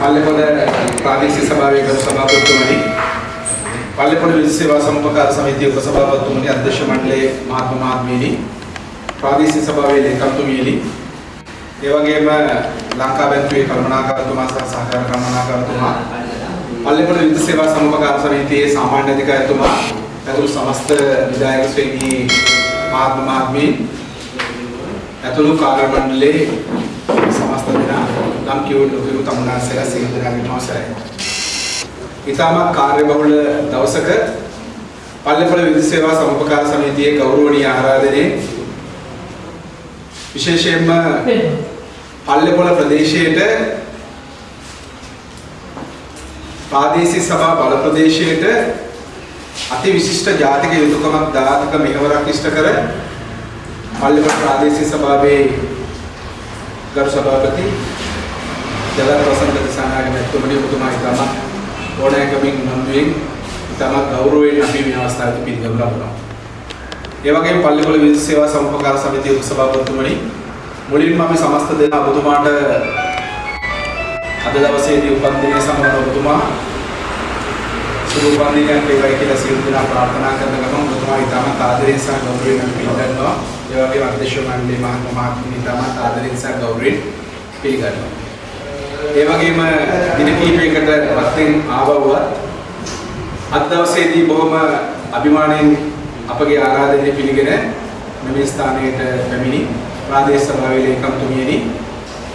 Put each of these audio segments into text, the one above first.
පල්ලෙපොළ ප්‍රාදේශීය සභාවේ ගරු සභාපතිතුමනි පල්ලෙපොළ විද්‍යුත් සේවා සමුපකාර සමිතිය උපසභාපතිතුමනි අධ්‍යක්ෂ මණ්ඩලයේ මහත්ම මහත්මීනි ප්‍රාදේශීය සභාවේ ලේකම්තුමියනි. ඒ වගේම ලංකා බැංකුවේ කළමනාකාරතුමා සහ සහකාර කළමනාකාරතුමා පල්ලෙපොළ විද්‍යුත් සේවා සමුපකාර සමිතියේ සාමාන්‍ය අධිකාරිතුමා ඇතුළු සමස්ත විධායක ශ්‍රේණී මහත්ම මහත්මීන් ඇතුළු කාර්ය මණ්ඩලයේ සමස්ත දෙනා. නම් කියවුණු කිරු තමුන්නාසලා සියලු දෙනාගේම අවසරයි. ඉතාමත් කාර්යබහුල දවසක පල්ලෙපොළ විද්‍යුත් සේවා සමුපකාර සමිතියේ ගෞරවනීය ආරාධනයේ විශේෂයෙන්ම පල්ලෙපොළ ප්‍රදේශයේට ප්‍රාදේශීය සභා බල ප්‍රදේශයේට අති විශිෂ්ට ජාතික යුතුයකමක් දායක මෙහෙවරක් ඉෂ්ට කර පල්ලෙපොළ ප්‍රාදේශීය සභාවේ ගරු සභාපති ජලත් වසන්ත දිසානායක මැතිතුමනි ඔබතුමා ඉතාම ඕනෑකමින් නන්දුවෙන් ඉතාම ගෞරවයෙන් අපි මේ අවස්ථාවේ පිළිගනු ලබනවා. ඒ වගේම පල්ලෙපොළ විද්‍යුත් සේවා සමුපකාර සමිතියේ උපසභාපතිතුමනි මුලින්ම අපි සමස්ත දෙනා ඔබතුමාට අද දවසේදී උපන් දිනය සමග ඔබතුමා සුබ උපන් දිනයක් වේවායි කියලා සියලු දෙනා ප්‍රාර්ථනා කරන ගමන් ඔබතුමා ඉතාම ආදරයෙන් සහ ගෞරවයෙන් අපි පිළිගන්නවා. ඒ වගේම අධ්‍යක්ෂ මණ්ඩලයේ මහත්ම මහත්මිය ඉතාම ආදරයෙන් සහ ගෞරවයෙන් පිළිගන්නවා. ඒ වගේම දින කිහිපයකට පස්සෙන් ආවවත් අද දවසේදී බොහොම අභිමාණයෙන් අපගේ ආරාධනය පිළිගෙන මෙම ස්ථානයට පැමිණි ප්‍රාදේශ සභාවේ ලේකම්තුමියනි.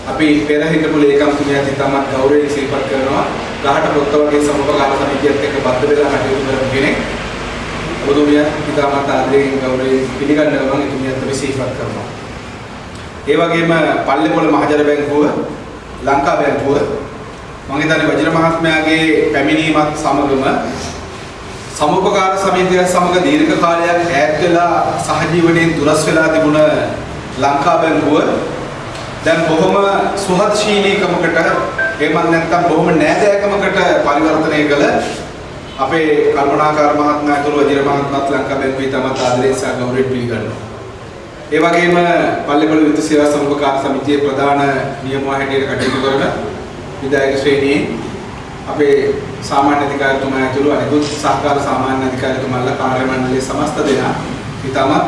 අපි පෙර හිටපු ලේකම්තුමියත් ඉතාමත් ගෞරවයෙන් සිහිපත් කරනවා. ගහට පොත්ත වගේ සමුපකාර සමිතියත් එක්ක බද්ධ වෙලා කටයුතු කරපු කෙනෙක්. ඔබතුමියත් ඉතාමත් ආදරයෙන් ගෞරවයෙන් පිළිගන්න ගමන් එතුමියත් අපි සිහිපත් කරනවා. ඒ වගේම පල්ලෙපොළ මහජන බැංකුව ලංකා බැංකුව මම හිතන්නේ වජිර මහත්මයාගේ පැමිණීමත් සමගම සමුපකාර සමිතිය සමග දීර්ඝ කාලයක් ඈත් වෙලා සහජීවනයෙන් දුරස් වෙලා තිබුණ ලංකා බැංකුව දැන් බොහොම සුහදශීලීකමකට එහෙමත් නැත්නම් බොහොම නෑදෑකමකට පරිවර්තනය කළ අපේ කල්පනාකාර මහත්මයා ඇතුළු වජිර මහත්මයාත් ලංකා බැංකුවේ තමත් ආදරයෙන් සහ ගෞරවයෙන් පිළිගන්නවා. ඒ වගේම පල්ලෙපොළ විද්‍යුත් සේවා සමුපකාර සමිතියේ ප්‍රධාන නියමුවා හැටියට කටයුතු කරන විධායක ශ්‍රේණියේ අපේ සාමාන්‍ය අධිකාරිතුමා ඇතුළු අනිකුත් සහකාර සාමාන්‍ය අධිකාරිතුමාලා කාර්ය මණ්ඩලයේ සමස්ත දෙනා ඉතාමත්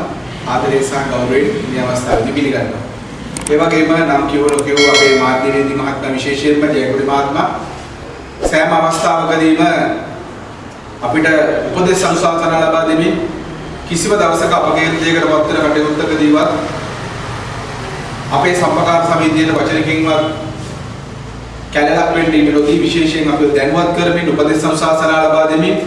ආදරයෙන් සහ ගෞරවයෙන් මේ අවස්ථාවේදී පිළිගන්නවා. ඒ වගේම නම් කියවල කියව අපේ මාධ්‍යවේදී මහත්මයා විශේෂයෙන්ම ජයකොඩි මහත්මයා සෑම අවස්ථාවකදීම අපිට උපදෙස් අනුශාසනා ලබා දෙමින් කිසිම දවසක අපගේ දෙයකට පත් වෙන කටයුත්තකදීවත් අපේ සම්පකාර සමිතියට වචනකින්වත් කැලලක් වෙන්න ඉඩ නොදී විශේෂයෙන් අපිව දැනුවත් කරමින් උපදෙස් අනුශාසනා ලබා දෙමින්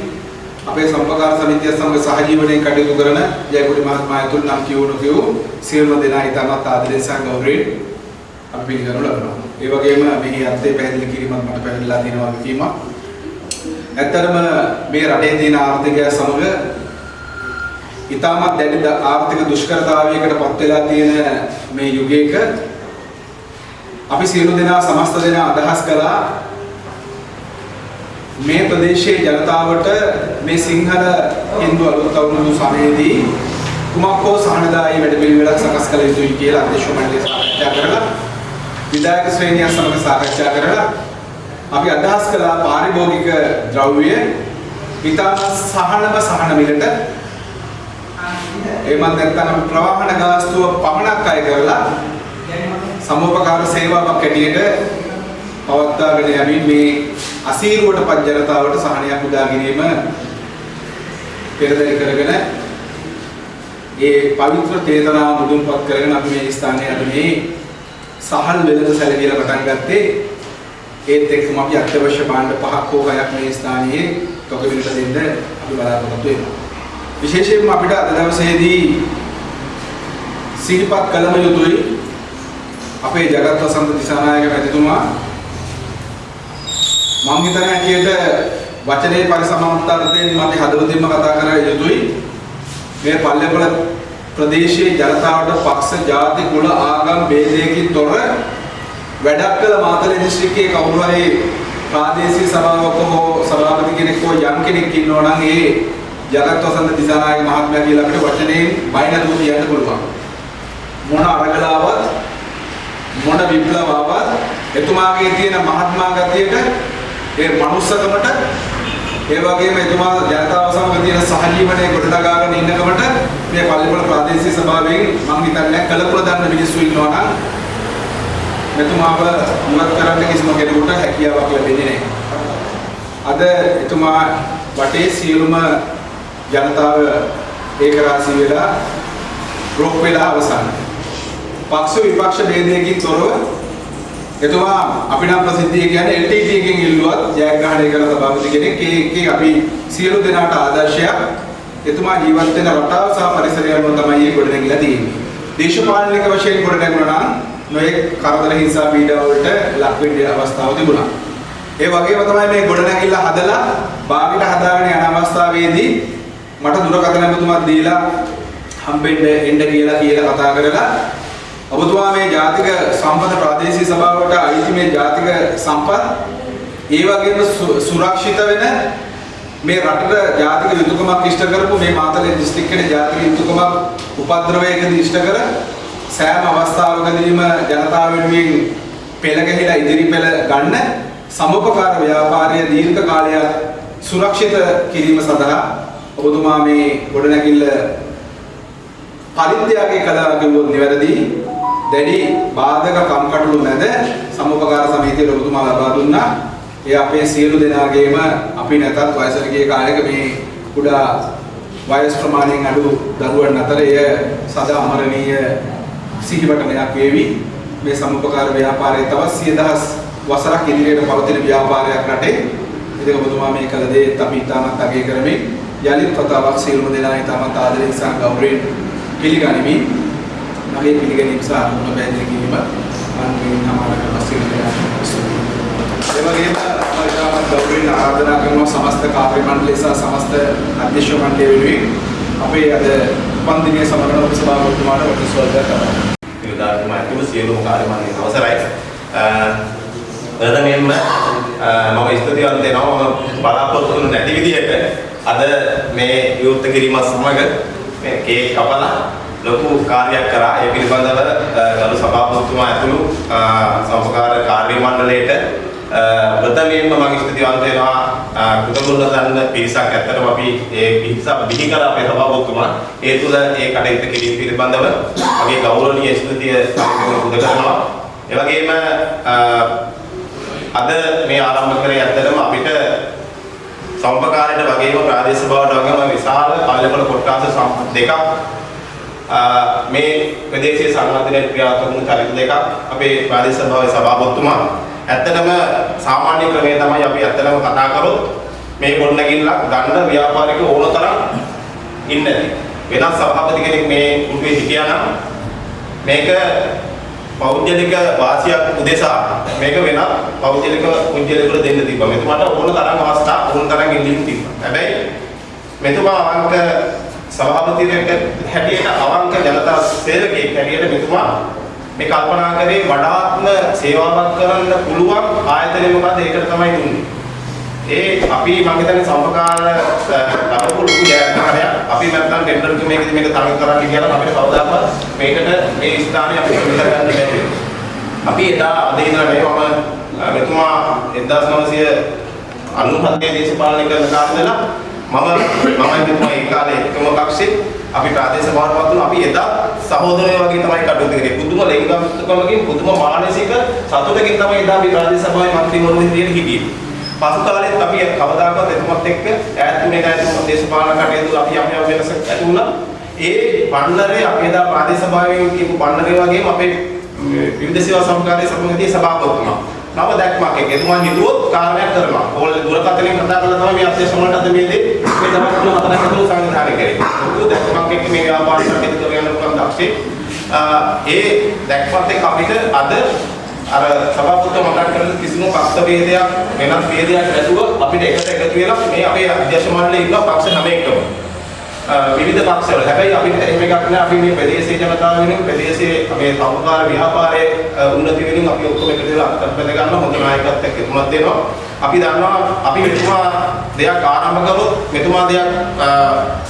අපේ සම්පකාර සමිතිය සමග සහජීවනයෙන් කටයුතු කරන ජයකොඩි මහත්මයා ඇතුළු නම් කියවුණු කියවු සියලුම දෙනා ඉතාමත් ආදරයෙන් සහ ගෞරවයෙන් අපි පිළිගනු ලබනවා. ඒ වගේම මෙහි අර්ථය පැහැදිලි කිරීමත් මට පැහැදිලිලා තියෙනවා වගකීමක්. ඇත්තටම මේ රටේ තියෙන ආර්ථිකය සමග ඉතාමත් දැඩි ආර්ථික දුෂ්කරතාවයකට පත් වෙලා තියෙන මේ යුගයක අපි සියලු දෙනා සමස්ත දෙනා අදහස් කළා මේ ප්‍රදේශයේ ජනතාවට මේ සිංහල හින්දු අලුත් අවුරුදු සමයේදී කුමක් හෝ සහනදායී වැඩපිළිවෙලක් සකස් කළ යුතුයි කියලා අධ්‍යක්ෂ මණ්ඩලය සාකච්ඡා කරලා විධායක ශ්‍රේණිය සමග සාකච්ඡා කරලා අපි අදහස් කළා පාරිභෝගික ද්‍රව්‍ය ඉතා සහනම සහන මිලට එමත් නැත්නම් අපි ප්‍රවාහන ගාස්තුව පමණක් අය කරලා සමෝපකාර සේවාවක් ඇටියට පවත්වාගෙන යමින් මේ අසීරුවට පත් ජනතාවට සහනයක් උදා ගැනීම පෙරදරි කරගෙන ඒ පවිත්‍ර චේතනාව මුදුන්පත් කරගෙන අපි මේ ස්ථානයේ අද මේ සහල් වෙළඳ සැලකිලා පටන් ගත්තේ ඒත් එක්කම අපි අත්‍යවශ්‍ය භාණ්ඩ පහක් හෝ හයක් මේ ස්ථානයේ තොගවිලට දෙන්න අපි බලාපොරොත්තු වෙනවා. විශේෂයෙන්ම අපිට අද දවසේදී සිහිපත් කළම යුතුයි අපේ ජගත් වසන්ත දිසානායක මැතිතුමා. මම හිතන හැටියට වචනේ පරිසමාන්තරයෙන් මට හදවතින්ම කතා කර යුතුයි. මේ පල්ලෙපොළ ප්‍රදේශයේ ජනතාවට පක්ෂ ජාති කුල ආගම් ભેදයකින් තොර වැඩක් කළ මාතලේ දිස්ත්‍රික්කයේ කවුරු හරි ප්‍රාදේශීය සභාවක හෝ සභාපති කෙනෙක් හෝ යම් කෙනෙක් ඉන්නවා නම් ඒ ජගත් වසන්ත දිසානායක මහත්මයා කියලා අපිට වචනයෙන් බයින දූ කියන්න පුළුවන් මොන අරගලාවත් මොන විප්ලවාවත් එතුමාගේ තියෙන මහත්මා ගතියට ඒ මනුස්සකමට ඒ වගේම එතුමා ජනතාව සමග තියෙන සහජීවනයේ ගොඩනගාගෙන ඉන්නකමට මේ පල්ලිපොළ ප්‍රාදේශීය සභාවෙන් මම හිතන්නේ කලපුර දන්න මිනිස්සු ඉන්නවා නම් මෙතුමාව මුවත් කරන්න කිසිම කෙනෙකුට හැකියාවක් ලැබෙන්නේ නැහැ. අද එතුමා වටේ සියලුම ජනතාව ඒකරාශී වෙලා රොක් වෙලා අවසන්. පක්ෂ විපක්ෂ ભેදයකින් තොරව එතුමා අපි නම් ප්‍රසිද්ධිය කියන්නේ LTT එකෙන් ඉල්ලුවත් ජයග්‍රහණය කරන සභාපති කෙනෙක් ඒකේ අපි සියලු දෙනාට ආදර්ශයක් එතුමා ජීවත් වෙන රටාව සහ පරිසරය අනුව තමයි මේ ගොඩනැගිලා තියෙන්නේ. දේශපාලනික වශයෙන් ගොඩනැගුණා නම් නොයෙක් කරදර හිංසා පීඩා වලට ලක් වෙන්න අවස්ථාව තිබුණා. ඒ වගේම තමයි මේ ගොඩනැගිල්ල හදලා බාගෙට හදාගෙන යන අවස්ථාවේදී මට දුරකථන ඇමතුමක් දීලා හම්බෙන්න එන්න කියලා කියලා කතා කරලා ඔබතුමා මේ ජාතික සම්පත ප්‍රාදේශීය සභාවට අයිති මේ ජාතික සම්පත් ඒ වගේම සුරක්ෂිත වෙන මේ රටට ජාතික යුතුයකමක් ඉෂ්ට කරපු මේ මාතලේ දිස්ත්‍රික්කයේ ජාතික යුතුයකමක් උපද්‍රවයකදී ඉෂ්ට කර සෑම අවස්ථාවකදීම ජනතාව වෙනුවෙන් පෙළ ගැහිලා ඉදිරි පෙළ ගන්න සමුපකාර ව්‍යාපාරය දීර්ඝ කාලයක් සුරක්ෂිත කිරීම සඳහා ඔබතුමා මේ ගොඩනැගිල්ල පරිත්‍යාගය කළා කිව්වොත් නිවැරදි දැඩි බාධක කම්කටොළු මැද සමුපකාර සමිතිය ඔබතුමා ලබා දුන්නා. ඒ අපේ සියලු දෙනාගේම අපි නැතත් වයසට ගිය කාලෙක මේ කුඩා වයස් ප්‍රමාණයෙන් අඩු දරුවන් අතර එය සදා අමරණීය සිහිවටනයක් වේවි. මේ සමුපකාර ව්‍යාපාරයේ තවත් 10000 වසරක් ඉදිරියට පවතින ව්‍යාපාරයක් රටේ. ඉතින් ඔබතුමා මේ කළ දේ අපි ඉතාමත් අගය කරමින් යලිත් වතාවක් සියලුම දෙනා ඉතාමත් ආදරයෙන් සහ ගෞරවයෙන් පිළිගනිමි. මගේ පිළිගැනීම සහ අනුමත පැහැදිලි කිරීම මම මේ නමාරක වශයෙන් ඒ වගේම මම ඉතාමත් ගෞරවයෙන් ආරාධනා කරනවා සමස්ත කාර්ය මණ්ඩලය සහ සමස්ත අධ්‍යක්ෂ මණ්ඩලය වෙනුවෙන් අපේ අද උපන්දිනය සමරන උපසභාපතිතුමාට වටින ස්වාගතයක් කරනවා. නිලධාරීතුමා ඇතුළු සියලුම කාර්යමණ්ඩලයේ අවසරයි. ප්‍රථමයෙන්ම මම ස්තුතිවන්ත වෙනවා මම බලාපොරොත්තු වුණු නැති විදිහට අද මේ විවෘත කිරීම සමග මේ කේක් කපලා ලොකු කාර්යයක් කරා. ඒ පිළිබඳව ගරු සභාපතිතුමා ඇතුළු සමකාර කාර්ය මණ්ඩලයට ප්‍රථමයෙන්ම මම ස්තුතිවන්ත වෙනවා කුතගුල්ල දන්න පිරිසක් ඇත්තටම අපි ඒ පිරිස බිහි කර අපේ සභාපතිතුමා. ඒ තුල ඒ කටයුතු කිරීම පිළිබඳව මගේ ගෞරවනීය ස්තුතිය පුද කරනවා. ඒ වගේම අද මේ ආරම්භ කරේ ඇත්තටම අපිට සම්පකාරයට වගේම ප්‍රාදේශීය බවට වගේම විශාල පල්ලෙපොළ කොට්ටාස දෙකක්. මේ ප්‍රදේශීය සංවර්ධනයේ ක්‍රියාත්මක වුණු චරිත දෙකක්. අපේ ප්‍රාදේශීය සභාවේ සභාපතිතුමා. ඇත්තටම සාමාන්‍ය ක්‍රමය තමයි අපි ඇත්තටම කතා කරොත් මේ ගොඩනැගිල්ලක් ගන්න ව්‍යාපාරික ඕන තරම් ඉන්නේ වෙනත් සභාපති කෙනෙක් මේ කුටුවේ හිටියා නම් මේක පෞද්ගලික වාසියක් උදෙසා මේක වෙනත් පෞද්ගලික පුද්ගලයෙකුට දෙන්න තිබ්බා. මෙතුමාට ඕන තරම් අවස්ථා ඕන තරම් ඉල්ලීම් තිබ්බා. හැබැයි මෙතුමා අවංක සභාපතියෙක් හැටියට අවංක ජනතා සේවකයෙක් හැටියට මෙතුමා මේ කල්පනා කරේ වඩාත්ම සේවාවක් කරන්න පුළුවන් ආයතනය මොකද්ද ඒකට තමයි දුන්නේ. ඒ අපි මම හිතන්නේ සම්පකාර ලබපු ලොකු ජයග්‍රහණයක්. අපි නැත්තම් ටෙන්ඩර් එක මේකද මේක තරඟ කරන්න කියලා අපිට කවදාවත් මේකට මේ ස්ථානය අපිට විතර ගන්න බැහැ. අපි එදා අද ඉඳලා මේ මම මෙතුමා 1997 දේශපාලනය කරන කාලේ ඉඳලා මම මම මෙතුමා ඒ කාලේ එකම කක්ෂේ අපි ප්‍රාදේශ භාරපත් වුණා අපි එදා සහෝදරයෝ වගේ තමයි කටයුතු කරේ. පුදුම ලෙන්ගම්කමකින් පුදුම මානසික සතුටකින් තමයි එදා අපි ප්‍රාදේශ සභාවේ මන්ත්‍රීවරුන් විදියට හිටියේ. පසු කාලෙත් අපි කවදාකවත් එතුමත් එක්ක ඈත් වුණේ නැහැ එතුමත් දේශපාලන කටයුතු අපි යම් යම් වෙනසක් ඇති වුණා. ඒ පන්නරේ අපි එදා ප්‍රාදේශ සභාවෙන් කියපු පන්නරේ වගේම අපේ විවිධ සේවා සමකාරී සමගදී සභාපතිතුමා. නව දැක්මක් එක්ක එතුමා හිතුවොත් කාරණයක් කරනවා. ඕල් දුරකථනයෙන් කතා කරලා තමයි මේ අධ්‍යක්ෂ මණ්ඩලයට අද මේ දේ මේ දවස් තුන හතරක් ඇතුළත සංවිධානය කරේ. ලොකු දැක්මක් එක්ක මේ ව්‍යාපාර කටයුතු කරගෙන යන දක්ෂේ. ඒ දැක්මත් එක්ක අපිට අද අර සභාපතිතුමා මතක් කරන කිසිම පක්ෂ ભેදයක් වෙනත් ભેදයක් නැතුව අපිට එකට එකතු වෙලා මේ අපේ අධ්‍යක්ෂ මණ්ඩලයේ ඉන්න පක්ෂ නවයකම. විවිධ පක්ෂවල. හැබැයි අපිට එහෙම එකක් නෑ. අපි මේ ප්‍රදේශීය ජනතාව වෙනුවෙන් ප්‍රදේශයේ මේ සමුකාර ව්‍යාපාරයේ උන්නති වෙනුවෙන් අපි ඔක්කොම එකතු වෙලා අත්පැද ගන්න හොඳ නායකත්වයක් එතුමත් දෙනවා. අපි දන්නවා අපි මෙතුමා දෙයක් ආරම්භ කළොත් මෙතුමා දෙයක්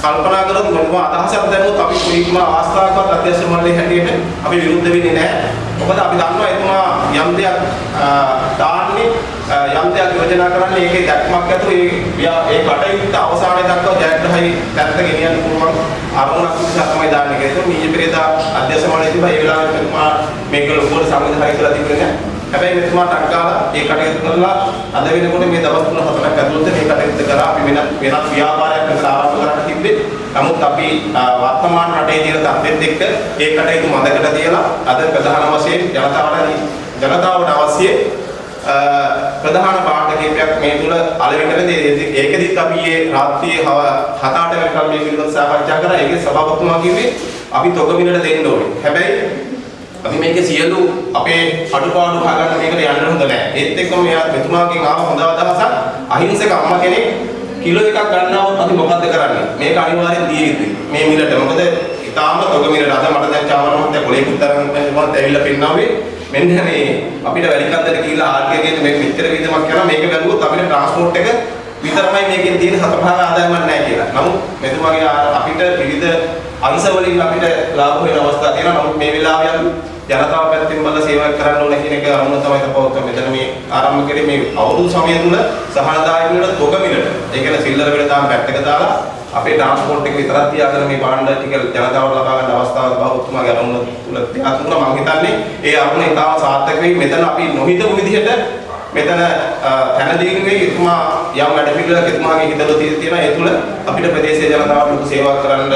කල්පනා කළොත් මෙතුමා අදහසක් දැනුවොත් අපි කොයිම අවස්ථාවකවත් අධ්‍යක්ෂ මණ්ඩලයේ හැටියට අපි විරුද්ධ වෙන්නේ නැහැ මොකද අපි දන්නවා එතුමා යම් දෙයක් දාන්නේ යම් දෙයක් යෝජනා කරන්නේ ඒකේ දැක්මක් ඇතුව ඒ ඒ කටයුත්ත අවසානයේ දක්වා ජයග්‍රහයි පැත්ත ගෙනියන්න පුළුවන් අරමුණක් නිසා තමයි දාන්නේ කියලා. ඒක මීජ පෙරේදා අධ්‍යක්ෂ මණ්ඩලය තිබ්බා ඒ වෙලාවට එතුමා මේක ලොකුවට සංවිධානය කරලා තිබුණේ නැහැ. හැබැයි මෙතුමාට අක්කාලා ඒ කටයුතු කරලා අද වෙනකොට මේ දවස් තුන හතරක් ඇතුළත මේ කටයුත්ත කරා අපි වෙනත් වෙනත් ව්‍යාපාරයක් කරලා ආරම්භ කරන්න තිබ්බේ. නමුත් අපි වර්තමාන රටේ තියෙන තත්ත්වෙත් එක්ක ඒ කටයුතු මතකට තියලා අද ප්‍රධාන වශයෙන් ජනතාවට ජනතාවට අවශ්‍ය ප්‍රධාන පාඩ කීපයක් මේ තුල අලෙවිටදී ඒකෙදිත් අපි මේ රාත්‍රියේ 7-8 වෙනකම් මේ පිළිබඳව සාකච්ඡා කරා. ඒකේ සභාපතිතුමා කිව්වේ අපි තොග මිලට දෙන්න ඕනේ. හැබැයි අපි මේකේ සියලු අපේ අඩුපාඩු හොයාගන්න මේකට යන්න හොඳ නැහැ. ඒත් එක්කම මෙයා මෙතුමාගෙන් ආව හොඳ අදහසක් අහිංසක අම්මා කෙනෙක් කිලෝ එකක් ගන්නවොත් අපි මොකද්ද කරන්නේ? මේක අනිවාර්යෙන් දිය යුතුයි. මේ මිලට. මොකද ඊටාම තොග මිලට අද මට දැන් චාමර මහත්තයා කොලේකුත් තරම් මොකක්ද ඇවිල්ලා පෙන්නන්නේ. මෙන්න මේ අපිට වැලිකන්දට ගිහිල්ලා ආර්ගේ ගෙන් මේ මෙච්චර විදමක් කරලා මේක බැලුවොත් අපිට ට්‍රාන්ස්පෝර්ට් එක විතරමයි මේකෙන් තියෙන හතපහක ආදායමක් නැහැ කියලා. නමුත් මෙතුමාගේ අපිට විවිධ අංශ වලින් අපිට ලාභ වෙන අවස්ථා තියෙනවා. නමුත් මේ වෙලාවේ ජනතාව පැත්තෙන් බලලා සේවය කරන්න ඕන කියන එක අරමුණ තමයි තපවත්ව මෙතන මේ ආරම්භ කරේ මේ අවුරුදු සමය තුල සහනදායක වෙන තොග මිලට. ඒ කියන්නේ සිල්ලර වෙන දාම් පැත්තක දාලා අපේ ට්‍රාන්ස්පෝර්ට් එක විතරක් තියාගෙන මේ භාණ්ඩ ටික ජනතාවට ලබා ගන්න අවස්ථාවක් බෞද්ධතුමාගේ අරමුණ තුල තියාතුන මම හිතන්නේ ඒ අරමුණ ඉතාම සාර්ථක වෙයි. මෙතන අපි නොහිතපු විදිහට මෙතන තැනදීන්නේ එතුමා යම් වැඩ පිළිවෙලක් එතුමාගේ හිතවල තියෙනවා. ඒ තුල අපිට ප්‍රදේශීය ජනතාවට ලොකු සේවා කරන්න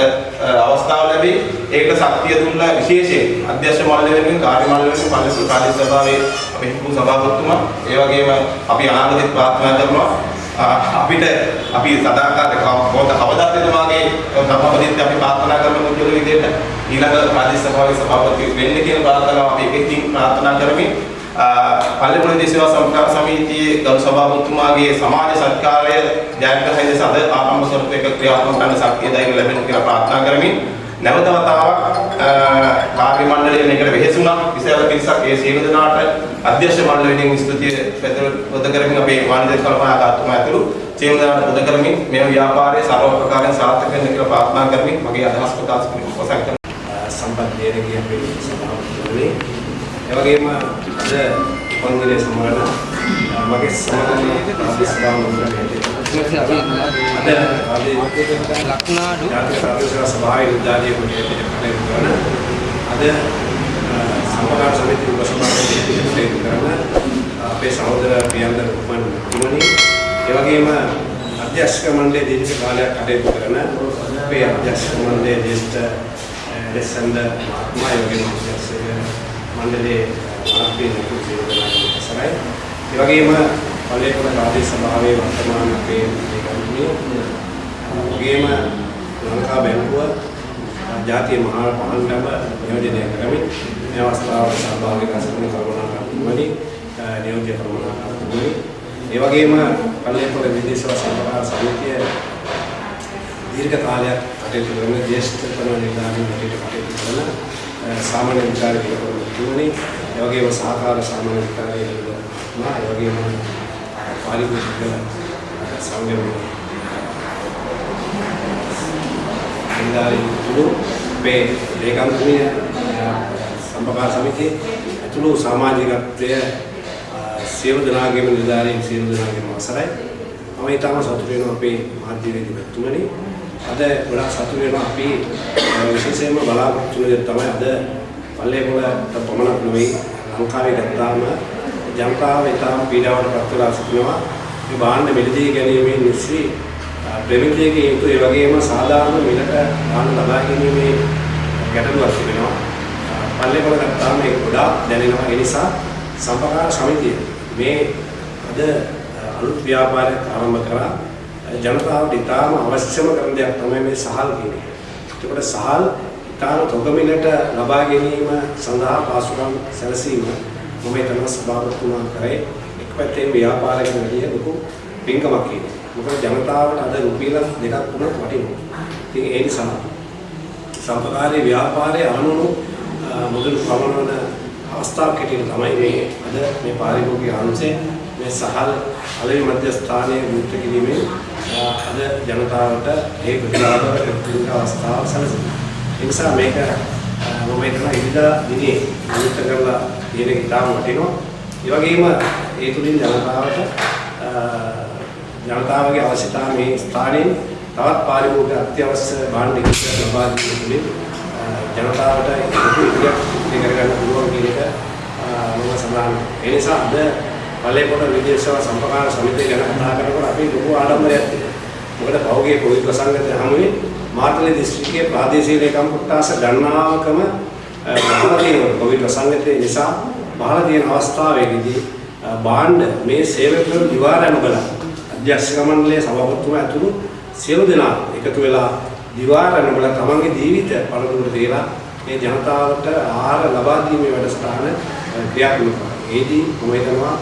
අවස්ථාව ලැබේ ඒකට ශක්තිය දුන්න විශේෂයෙන් අධ්‍යක්ෂ මණ්ඩලය වෙනුවෙන් කාර්ය මණ්ඩලය වෙනුවෙන් පල්ලේසු කාර්ය සභාවේ අපේ හිටපු සභාපතිතුමා. ඒ වගේම අපි අනාගතෙත් ප්‍රාර්ථනා කරනවා අපිට අපි සදාකාලික කවද කවදාත් එතුමාගේ ධර්මපදිත් අපි ප්‍රාර්ථනා කරන මුචුල විදිහට ඊළඟ ප්‍රාදේශ සභාවේ සභාපති වෙන්න කියන ප්‍රාර්ථනාව අපි එකකින් ප්‍රාර්ථනා කරමින් පල්ලේපොළ දේශේවා සම්ප්‍රදාය සමිතියේ ගරු සභාපතිතුමාගේ සමාජ සත්කාරය ජයග්‍රහණය ලෙස අද ආරම්භ ස්වරූපයක ක්‍රියාත්මක කරන ශක්තිය ධෛර්ය ලැබෙන කියලා ප්‍රාර්ථනා කරමින් නැවත වතාවක් කාර්ය මණ්ඩලය මේකට වෙහෙසුණා විශාල පිරිසක් ඒ සියලු දෙනාට අධ්‍යක්ෂ මණ්ඩලයෙන් ස්තුතිය පෙත කරමින් අපේ වාණිජ කල්පනාකාරතුමා ඇතුළු සියලු දෙනාට පුද කරමින් මේ ව්‍යාපාරයේ සර්ව ප්‍රකාරයෙන් සාර්ථක වෙන්න කියලා ප්‍රාර්ථනා කරමින් මගේ අදහස් ප්‍රකාශ කිරීම පොසක් කරනවා සම්පත් දේරගේ අපේ සභාපතිතුමනි එවැගේම අද උපන්දිනය සමරන මගේ සමගනේ ආදිස්බාව අද ආදී ලක්නාඩු ජාතික ප්‍රාදේශික සභාවේ උද්ඝාටනය කරන අද සමගාර සමිති උපසභාපති කරන අපේ සහෝදර ප්‍රියන්දර කුමන් තුමනි එවැගේම අධ්‍යක්ෂක මණ්ඩලයේ දීර්ඝ කාලයක් කටයුතු කරන අපේ අධ්‍යක්ෂක මණ්ඩලයේ ජ්‍යෙෂ්ඨ ලෙසන්ද මහත්මයා එවැගේම අධ්‍යක්ෂක මණ්ඩලයේ මාර්ගයේ නිකුත් ජීවිතනායක සරයි ඒ වගේම පළේපොළ ප්‍රාදේශ සභාවේ වර්තමාන අපේ ඒකම්පිය වගේම ලංකා බැංකුව ජාතිය මහා පහළටම නියෝජනය කරමින් මේ අවස්ථාවට සහභාගී කරගෙන කරුණාකරතුමනි නියෝජ්‍ය කරුණාකරතුමනි ඒ වගේම පළේපොළ විදේශ සම්ප්‍රදාය සමිතිය දීර්ඝ කාලයක් කටයුතු කරන ජ්‍යෙෂ්ඨතම නිලධාරීන් හැටියට කටයුතු කරන සාමාන්‍ය විචාරක තුමනි ඒ වගේම සහකාර සාමාන්‍ය විචාරකතුමා ඒ වගේම පාරිභෝගික සංගම නිලධාරීන් තුළු මේ ලේකම්තුමිය සම්පකාර සමිතිය ඇතුළු සමාජිකත්වය සියලු දෙනාගේම නිලධාරීන් සියලු දෙනාගේම අවසරයි. මම ඊටම සතුටු වෙනවා අපේ මාධ්‍යවේදී මෙතුමනි අද ගොඩක් සතුටු වෙනවා. අපි විශේෂයෙන්ම බලාපොරොත්තු වෙන තමයි අද පල්ලේපොළට පමණක් නෙවෙයි ලංකාවේ ගත්තාම ජනතාව ඊටම පීඩාවට පත් වෙලා සිටිනවා. මේ භාණ්ඩ මිලදී ගැනීමේ නිසි ප්‍රමිතියක යුතු ඒ වගේම සාධාරණ මිලට භාණ්ඩ ලබා ගැනීමේ ගැටලුවක් තිබෙනවා. පල්ලේපොළ ගත්තාම ඒක ගොඩාක් දැනෙනවා. ඒ නිසා සම්පකාර සමිතිය මේ අද අලුත් ව්‍යාපාරයක් ආරම්භ කරා. ජනතාවට ඉතාම අවශ්‍යම කරන දෙයක් තමයි මේ සහල් කියන්නේ. ඒකට සහල් ඉතාම තොගමිලට ලබා ගැනීම සඳහා පාසුකම් සැලසීම මම හිතන සභාපතිතුමා කරේ එක් පැත්තෙන් ව්‍යාපාරයකට වැඩිය ලොකු පින්කමක් කියන්නේ. මොකද ජනතාවට අද රුපියල් දෙකක් තුනක් වටිනවා. ඉතින් ඒ නිසා සම්පකාරී ව්‍යාපාරයේ අරමුණු මුදල් ප්‍රමාණන අවස්ථාවක් හැටියට තමයි මේ අද මේ පාරිභෝගික අංශය මේ සහල් අලෙවි මධ්‍යස්ථානයේ විවෘත කිරීමෙන් අද ජනතාවට ඒ ප්‍රතිලාභ ලැබෙන අවස්ථාව සැලසෙනවා. ඒ නිසා මේක මම හිතනවා ඉරිදා දිනේ විවෘත කරලා තියෙන එක ඉතාම වටිනවා. ඒ වගේම ඒ තුලින් ජනතාවට ජනතාවගේ අවශ්‍යතා මේ ස්ථානයේ තවත් පාරිභෝගික අත්‍යවශ්‍ය භාණ්ඩ කිහිපයක් ලබා දීම තුළින් ජනතාවට ලොකු ඉදිරියක් ඉදිරි කරගන්න පුළුවන් කියන එක මම සඳහන් කරනවා. ඒ නිසා අද පල්ලේපොළ විදේශ සේවා සම්ප්‍රදාය සමිතිය ගැන කතා කරනකොට අපි ලොකු ආඩම්බරයක් තියෙනවා. මොකද පෞගේ කොයි ප්‍රසංගත හමුවේ මාතලේ දිස්ත්‍රික්කයේ ප්‍රාදේශීය ලේකම් කොට්ටාස ගණනාවකම බහලා තියෙනවා. කොවිඩ් ප්‍රසංගතය නිසා බහලා තියෙන අවස්ථාවේදී භාණ්ඩ මේ සේවකයන් දිවාරණ බල අධ්‍යක්ෂක මණ්ඩලයේ සභාපතිතුමා ඇතුළු සියලු දෙනා එකතු වෙලා දිවාරණ බල තමන්ගේ ජීවිත පළතුරු දීලා මේ ජනතාවට ආහාර ලබා දීමේ වැඩසටහන ක්‍රියාත්මක කරනවා. ඒදී මම හිතනවා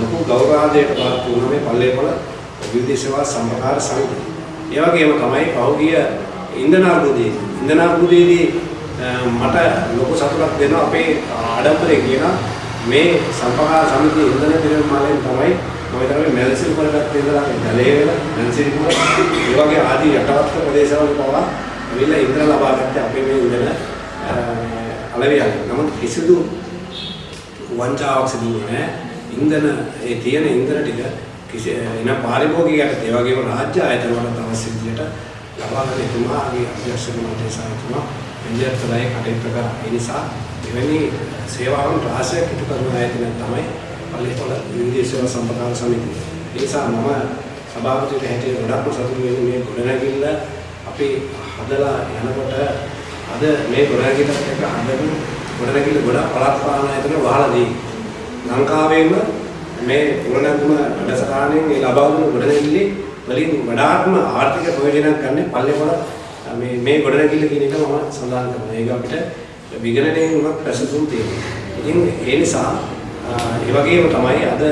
ලොකු ගෞරවාදයට පාත් වුණා මේ පල්ලේපොළ විවිධ සේවා සම්ප්‍රදාය සමිතිය. ඒ වගේම තමයි පහුගිය ඉන්ධන අර්බුදයේදී ඉන්ධන අර්බුදයේදී මට ලොකු සතුටක් දෙනවා අපේ ආඩම්බරේ කියන මේ සම්ප්‍රදාය සමිතිය ඉන්ධන පිරිනමලෙන් තමයි මම හිතන්නේ මෙල්සිල් වලට ඉඳලා ජලයේ වෙලා මෙල්සිල් වල ඒ වගේ ආදී යටවත් ප්‍රදේශවල පවා ඇවිල්ලා ඉන්ධන ලබා ගන්න අපේ මේ ඉන්ධන අලවියක්. නමුත් කිසිදු වංචාවක් සිදු වෙන්නේ නැහැ. ඉන්ධන ඒ තියෙන ඉන්ධන ටික කිසි එන පාරිභෝගිකයට ඒ වගේම රාජ්‍ය ආයතන වලට අවශ්‍ය විදිහට ලබා ගන්න එතුමාගේ අධ්‍යක්ෂක මණ්ඩලය සහිතව විද්‍යාර්ථලයි කටයුතු කරා. ඒ නිසා එවැනි සේවාවන් රාශියක් ඉටු කරන ආයතනයක් තමයි පල්ලේපොළ විවිධ සේවා සම්ප්‍රදාය සමිතිය. ඒ නිසා මම සභාපතිට හැටියට ගොඩක්ම සතුටු වෙන්නේ මේ ගොඩනැගිල්ල අපි හදලා යනකොට අද මේ ගොඩනැගිල්ලත් එක්ක හදපු ගොඩනැගිල්ල ගොඩක් පළාත් පාලන ආයතන වහලා දී. ලංකාවේම මේ ගොඩනැගුම වැඩසටහනෙන් මේ ලබා දුන්න ගොඩනැගිල්ලේ වලින් වඩාත්ම ආර්ථික ප්‍රයෝජනයක් ගන්න පල්ලේපොළ මේ මේ ගොඩනැගිල්ල කියන එක මම සඳහන් කරනවා. ඒක අපිට විගණනයෙන් උනත් ප්‍රසසුම් තියෙනවා. ඉතින් ඒ නිසා ඒ වගේම තමයි අද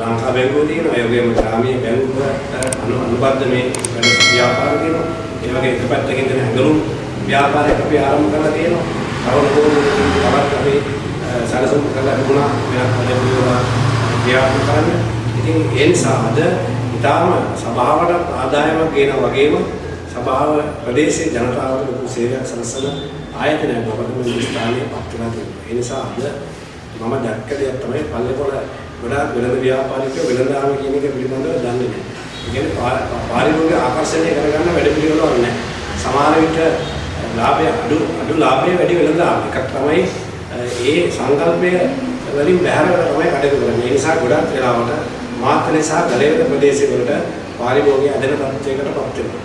ලංකා බැංකුව තියෙනවා. ඒ වගේම ග්‍රාමීය බැංකුවට අනුබද්ධ මේ වැඩ ව්‍යාපාර තියෙනවා. ඒ වගේ එක පැත්තකින් තියෙන හැඟලුම් ව්‍යාපාරයක් අපි ආරම්භ කරලා තියෙනවා. තව ලොකු තවත් අපි සැලසුම් කරලා තිබුණා වෙනත් වැඩපිළිවෙල ක්‍රියාත්මක කරන්න. ඉතින් ඒ නිසා අද ඊටාම සභාවට ආදායමක් ගේන වගේම සභාව ප්‍රදේශයේ ජනතාවට ලොකු සේවයක් සලසන ආයතනයක් බවට මේ ස්ථානයේ පත් වෙලා තියෙනවා. ඒ නිසා අද මම දැක්ක දෙයක් තමයි පල්ලේපොළ ගොඩාක් වෙළඳ ව්‍යාපාරිකයෝ වෙළඳාම කියන එක පිළිබඳව දන්නේ නැහැ. ඒ කියන්නේ පාරිභෝගික ආකර්ෂණය කරගන්න වැඩ පිළිවෙලක් නැහැ. සමහර විට ලාභය අඩු අඩු ලාභයේ වැඩි වෙළඳාම එකක් තමයි ඒ සංකල්පය වලින් බැහැරව තමයි කටයුතු කරන්නේ. ඒ නිසා ගොඩක් වෙලාවට මාත්‍රේ සහ ගලේවල ප්‍රදේශවලට පාරිභෝගික ඇදෙන තත්ත්වයකට පත් වෙනවා.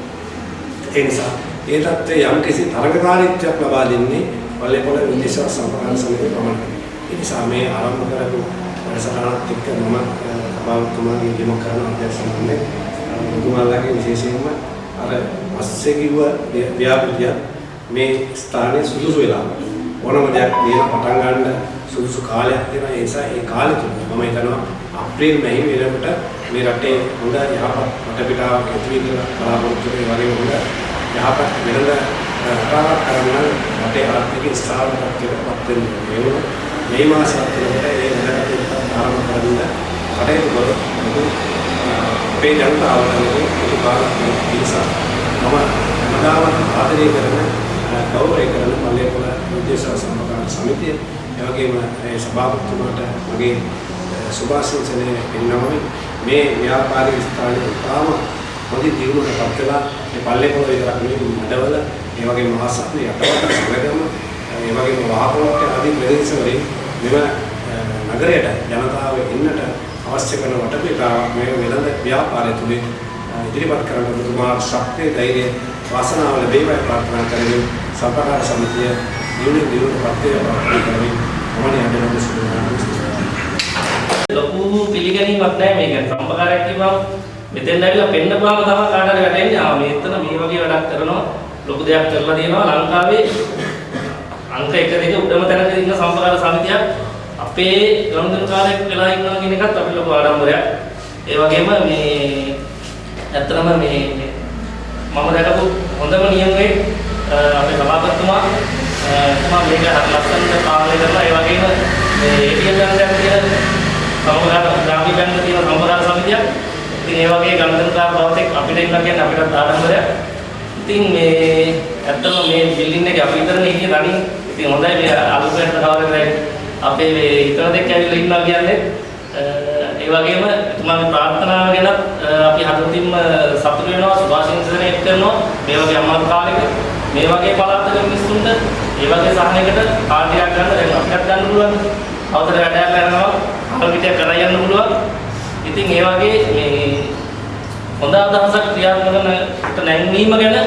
ඒ නිසා ඒ තත්ත්වයේ යම් කිසි තරඟකාරීත්වයක් ලබා දෙන්නේ පල්ලේපොළ විදේශ සම්ප්‍රදාය සමිතිය පමණයි. ඒ නිසා මේ ආරම්භ කරපු වැඩසටහනත් එක්ක මම සභාවතුමාගේ දෙම කරන අධ්‍යක්ෂකවන්නේ ඔබතුමාලාගේ විශේෂයෙන්ම අර පස්සේ කිව්ව ව්‍යාපෘතිය මේ ස්ථානයේ සුදුසු වෙලා ඕනම දෙයක් දේන පටන් ගන්න සුදුසු කාලයක් තියෙනවා ඒ නිසා ඒ කාලෙ තුල මම හිතනවා අප්‍රේල් මැහි වෙනකොට මේ රටේ හොඳ යහපත් වටපිටාවක් ඇති වෙන බලාපොරොත්තු වෙන වගේ හොඳ යහපත් වෙනද රටාවක් කරන්න රටේ ආර්ථික ස්ථාවරත්වයට පත් වෙන්න ඕනේ. මේ මාසය තුළට ඒ වැඩකටයුත්ත ආරම්භ කරන්න කටයුතු කරොත් ලොකු අපේ ජනතාවට ලොකු උපකාරයක් නිසා මම හැමදාම ආදරය කරන ගෞරවය කරන පල්ලේපොළ විදේශ සම්ප්‍රදාය සමිතිය. එවැගේම ඒ සභාපතිතුමාට මගේ සුභාශිංසනය පෙන්වමින් මේ ව්‍යාපාරික ස්ථානයේ තාම මොදි දියුණුවට පත් වෙලා මේ පල්ලේපොළ විතරක් නෙවෙයි මඩවල ඒ වගේම මහසත් යටවට සමගම ඒ වගේම වාහනෝක්ක ආදී ප්‍රදේශ වලින් මෙම නගරයට ජනතාව එන්නට අවශ්‍ය කරන වටපිටාවක් මේ වෙළඳ ව්‍යාපාරය තුලින් ඉදිරිපත් කරන තුමා ශක්තිය ධෛර්යය වාසනාව ලැබේවා ප්‍රාර්ථනා කරමින් සම්ප්‍රදාය සමිතිය දියුණු දියුණු පත්‍ය ප්‍රාර්ථනා කරමින් මොහොනේ අදනම සිදුවනවා ලොකු පිළිගැනීමක් නැහැ මේක. සම්පකාරයක් කිව්වම මෙතෙන් ඇවිල්ලා පෙන්නපුවාම තමයි කාට හරි වැටෙන්නේ. ආ මේ එතන මේ වගේ වැඩක් කරනවා. ලොකු දෙයක් කරලා තියෙනවා ලංකාවේ අංක 1 2 උඩම තැනක ඉන්න සම්පකාර සමිතියක් අපේ ගනුදෙනුකාරයෙක් වෙලා ඉන්නවා කියන එකත් අපි ලොකු ආඩම්බරයක්. ඒ වගේම මේ ඇත්තටම මේ මම දැකපු හොඳම නියමයේ අපේ සභාපතිතුමා තුමා මේක හරි ලස්සනට පාලනය කරලා ඒ වගේම මේ ATM යන්ත්‍රයක් තියෙන සමගාත ග්‍රාමීය බැංකුව තියෙන සම්ප්‍රදාය සමිතියක්. ඉතින් ඒ වගේ ගණන්කාර බවතෙක් අපිට ඉන්න කියන්නේ අපිට ආඩම්බරයක්. ඉතින් මේ ඇත්තම මේ බිල්ඩින් එකේ අපි විතරනේ ඉන්නේ තනියෙන් ඉතින් හොඳයි මේ අලුතෙන් කවදාද අපේ මේ ඉතන දෙක ඇවිල්ලා ඉන්නවා කියන්නේ ඒ වගේම එතුමාගේ ප්‍රාර්ථනාව ගැන අපි හදවතින්ම සතුටු වෙනවා සුභාශිංසනය කරනවා. මේ වගේ අමාරු කාලෙක මේ වගේ පළාතක මිනිස්සුන්ට ඒ වගේ සහනයකට කාර්යයක් ගන්න දැන් අපිට ගන්න පුළුවන්. අවතර වැඩයක් කරනවා අහල් පිටියක් කරා යන්න පුළුවන්. ඉතින් ඒ වගේ මේ හොඳ අදහසක් ක්‍රියාත්මක කරන කොට නැංවීම ගැන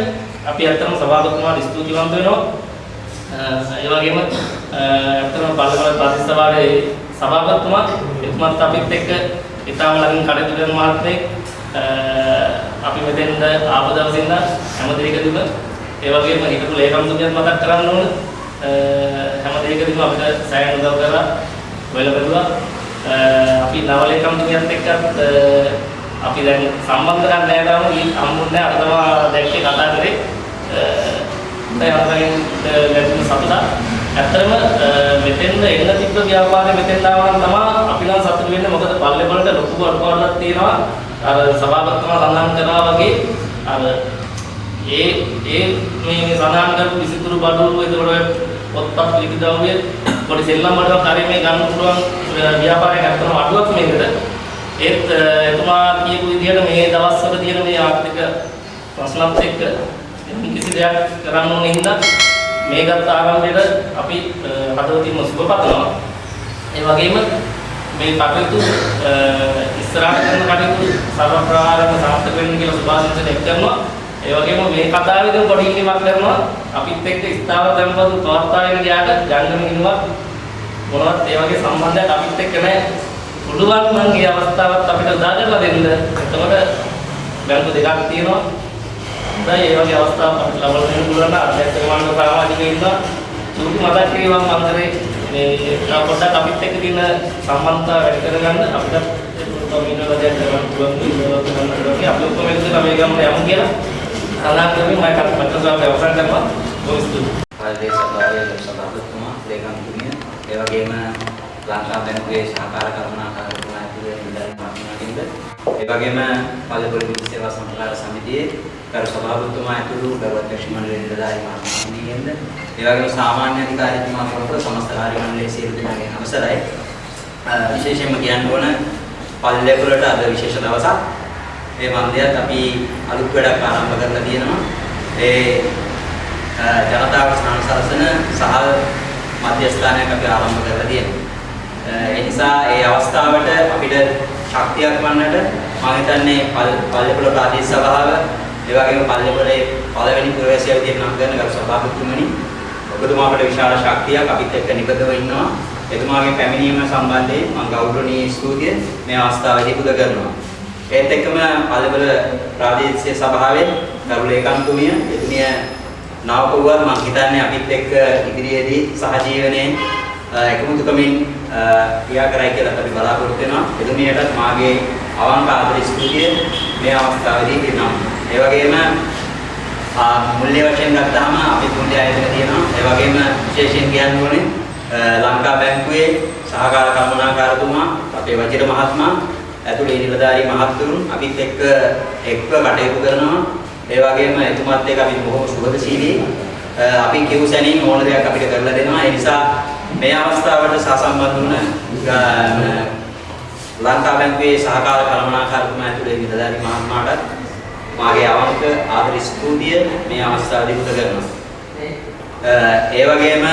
අපි ඇත්තටම සභාපතිතුමාට ස්තුතිවන්ත වෙනවා. ඒ වගේම ඇත්තටම පල්ලවල ප්‍රාදේශ සභාවේ සභාපතිතුමා එතුමත් අපිත් එක්ක ඉතාම ළඟින් කටයුතු කරන මහත්මයෙක්. අපි මෙතෙන්ද ආපු දවසින් ඉඳන් හැම දෙයකදීම ඒ වගේම හිටපු ලේකම්තුමියත් මතක් කරන්න ඕන. හැම දෙයකදීම අපිට සෑහෙන උදව් කරලා වෙල බැලුවා. අපි නව ලේකම්තුමියත් එක්කත් අපි දැන් සම්බන්ධ ගන්න නැහැ තාම හම්බුන්නේ අර තමයි දැක්කේ කතා කරේ. දැන් අපෙන් ලැබුණ සතුට. ඇත්තටම මෙතෙන්ද එන්න තිබ්බ ව්‍යාපාරේ මෙතෙන් ආවම තමයි අපි නම් සතුට වෙන්නේ මොකද පල්ලේ වලට ලොකු අඩුපාඩුවක් තියෙනවා. අර සභාපතිතුමා සඳහන් කරා වගේ අර ඒ ඒ මේ සඳහන් කරපු විසිතුරු බඩුව ඒතකොට පොත්පත් ලිපිදව්‍ය පොඩි සෙල්ලම් බඩුවක් හරිය මේ ගන්න පුළුවන් ව්‍යාපාරයක් ඇත්තටම අඩුවක් මේකට. ඒත් එතුමා කියපු විදිහට මේ දවස්වල තියෙන මේ ආර්ථික ප්‍රශ්නත් එක්ක කිසි දෙයක් කරන්න ඕනේ හින්දා මේකත් ආරම්භයට අපි හදවතින්ම සුබ පතනවා. ඒ වගේම මේ කටයුතු ඉස්සරහට කරන කටයුතු සර්ව ප්‍රකාරම සාර්ථක වෙන්න කියලා සුභාශිංසනයක් කරනවා. ඒ වගේම මේ කතාවේදී පොඩි ඉල්ලීමක් කරනවා. අපිත් එක්ක ස්ථාවර tempatu පවත්වාගෙන ගියාට ජංගම ඉන්නවා මොනවත් ඒ වගේ සම්බන්ධයක් අපිත් එක්ක නැහැ. පුළුවන් නම් මේ අවස්ථාවත් අපිට උදා කරලා දෙන්න. එතකොට බැංකු දෙකක් තියෙනවා. හොඳයි ඒ වගේ අවස්ථාවක් අපිට ලබා දෙන්න පුළුවන් නම් අධ්‍යක්ෂක මණ්ඩල සමාජික ඉන්නවා. චූටි මතක් කිරීමක් මන්දරේ මේ තව පොඩ්ඩක් අපිත් එක්ක තියෙන සම්බන්ධතාව වැඩි කරගන්න අපිට කමිටුව දෙයක් කරන්න පුළුවන් ඉන්නවා කරන්න අපි ඔක්කොම එකතු වෙලා මේ ගමන යමු කියලා සඳහන් කරමින් මම කටපාඩම් අවසන් කරනවා. බොහොම ස්තුතියි. ප්‍රදේශ සභාවේ ලොකු සභාපතිතුමා ලේකම්තුමිය ඒ වගේම ලංකා බැංකුවේ සහකාර කරුණාකාරතුමා ඇතුළේ නිලධාරී මහත්මයාගෙන්ද ඒ වගේම පල්ලේපොළ විද්‍යුත් සේවා සම්ප්‍රදාය සමිතියේ කරු සභාපතිතුමා ඇතුළු ගරු අධ්‍යක්ෂ මණ්ඩලයේ නිලධාරී මහත්මයාගෙන්ද ඒ වගේම සාමාන්‍ය අධිකාරීතුමා ප්‍රමුඛ සමස්ත කාර්ය මණ්ඩලයේ සියලු දෙනාගෙන් අවසරයි. අ, විශේෂයෙන්ම කියන්න ඕන පල්ලේපොළට අද විශේෂ දවසක්. ඒ මන්දියත් අපි අලුත් වැඩක් ආරම්භ කරලා තියෙනවා. ඒ ජනතාවට ස්නාන සලසන සහල් මධ්‍යස්ථානයක් අපි ආරම්භ කරලා තියෙනවා. ඒ නිසා ඒ අවස්ථාවට අපිට ශක්තියක් වන්නට මම හිතන්නේ පල්ලේපොළ ප්‍රාදේශ සභාව ඒ වගේම පල්ලේපොළේ පළවෙනි පුරවැසියා විදිහට නම් කරන ගරු සභාපතිතුමනි ඔබතුමාට විශාල ශක්තියක් අපිත් එක්ක නිබඳව ඉන්නවා. එතුමාගේ පැමිණීම සම්බන්ධයෙන් මම ගෞරවනීය ස්තුතිය මේ අවස්ථාවේදී පුද කරනවා. ඒත් එක්කම පල්ලේපොළ ප්‍රාදේශීය සභාවේ ගරු ලේකම්තුමිය එතුමිය නවකවුවත් මම හිතන්නේ අපිත් එක්ක ඉදිරියේදී සහජීවනයේ එකමුතුකමින් ක්‍රියා කරයි කියලා අපි බලාපොරොත්තු වෙනවා. එතුමියටත් මාගේ අවංක ආදර ස්තුතිය මේ අවස්ථාවේදී දෙනවා. ඒ වගේම මුල්‍ය වශයෙන් ගත්තාම අපි මුල්‍ය ආයතන තියෙනවා. ඒ වගේම විශේෂයෙන් කියන්න ඕනේ ලංකා බැංකුවේ සහකාර කළමනාකාරතුමා අපේ වජිර මහත්මයා ඇතුළේ නිලධාරී මහත්තුරුන් අපිත් එක්ක එක්ව කටයුතු කරනවා. ඒ වගේම එතුමත් එක්ක අපි බොහොම සුහදශීලී අපි කිව් සැනින් ඕන දෙයක් අපිට කරලා දෙනවා. ඒ නිසා මේ අවස්ථාවට සහසම්බන්ධ වුණ ලංකා බැංකුවේ සහකාර කළමනාකාරතුමා ඇතුළේ නිලධාරී මහත්මයාට මාගේ අවංක ආදර ස්තුතිය මේ අවස්ථාවේදී පුද කරනවා. ඒ වගේම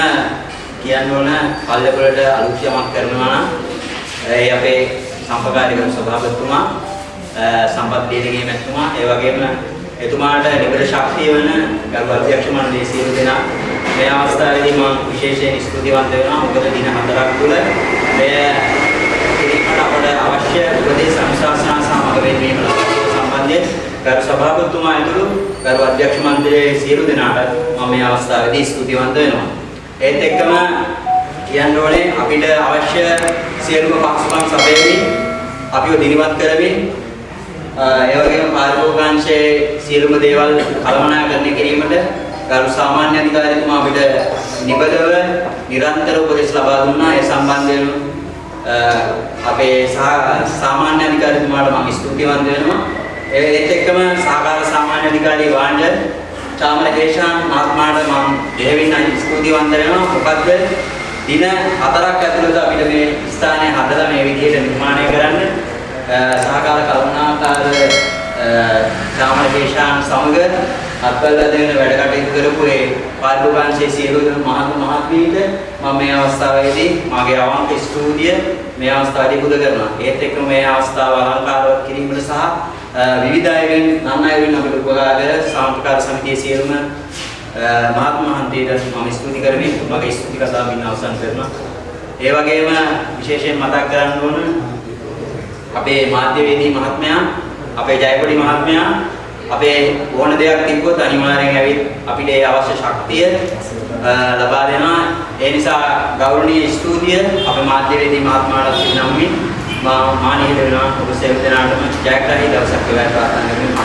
කියන්න ඕන පල්ලේපොළට අලුත් යමක් කරනවා නම් ඒ අපේ සම්පකාරික සභාපතිතුමා සම්පත් දීනගේ මැතිතුමා ඒ වගේම එතුමාට නිබඳ ශක්තිය වන ගරු අධ්‍යක්ෂ මණ්ඩලයේ සියලු දෙනා මේ අවස්ථාවේදී මම විශේෂයෙන් ස්තුතිවන්ත වෙනවා මොකද දින හතරක් තුළ මෙය කිරීමට අපට අවශ්‍ය උපදේශ අනුශාසනා සමග වෙනවීම සම්බන්ධයෙන් ගරු සභාපතිතුමා ඇතුළු ගරු අධ්‍යක්ෂ මණ්ඩලයේ සියලු දෙනාට මම මේ අවස්ථාවේදී ස්තුතිවන්ත වෙනවා. ඒත් එක්කම කියන්න ඕනේ අපිට අවශ්‍ය සියලුම පක්ෂපන් සපයමින් අපිව දිරිමත් කරමින් ඒ වගේම පාරිභෝගිකාංශයේ සියලුම දේවල් කළමනාකරණය කිරීමට ගරු සාමාන්‍ය අධිකාරිතුමා අපිට නිබඳව නිරන්තර උපදෙස් ලබා දුන්නා. ඒ සම්බන්ධයෙන් අපේ සාමාන්‍ය අධිකාරිතුමාට මම ස්තුතිවන්ත වෙනවා. ඒත් එක්කම සහකාර සාමාන්‍ය අධිකාරී වාණ්ඩ චාමර හේෂාන් මහත්මයාට මම දෙහිවින් ස්තුතිවන්ත වෙනවා. මොකද දින හතරක් ඇතුළත අපිට මේ ස්ථානය හදලා මේ විදිහට නිර්මාණය කරන්න අ, සහකාර කරුණාකාර චාමර හේෂාන් සමග අත්වල දෙන වැඩ කටයුතු කරපු ඒ පාර්ලිමේන්තුවේ සියලු මහත් මහත්මීට මම මේ අවස්ථාවේදී මගේ අවංක ස්තුතිය මේ අවස්ථාවේදී පුද කරනවා. ඒත් එක්කම මේ අවස්ථාව අලංකාරවත් කිරීමට සහ අ, විවිධ අයගෙන් නන් අයගෙන් අපිට උපකාර කර සාම්ප්‍රදායික සමිතියේ සියලුම අ, මහත් මහන්තියට මම ස්තුති කරමි. මගේ ස්තුති කතාව මින් අවසන් කරනවා. ඒ වගේම විශේෂයෙන් මතක් කරන්න ඕන අපේ මාධ්‍යවේදී මහත්මයා, අපේ ජයකොඩි මහත්මයා අපේ ඕන දෙයක් තිබ්බොත් අනිවාර්යෙන් ඇවිත් අපිට ඒ අවශ්‍ය ශක්තිය අ, ලබා දෙනවා. ඒ නිසා ගෞරවනීය ස්තුතිය අපේ මාධ්‍යවේදී මහත්මයාට පිරිනම්මින් මා මානීය වෙනවා ඔබ සෙල් දෙනාටම ජයග්‍රහී දවසක් වේවා ප්‍රාර්ථනා කරමි.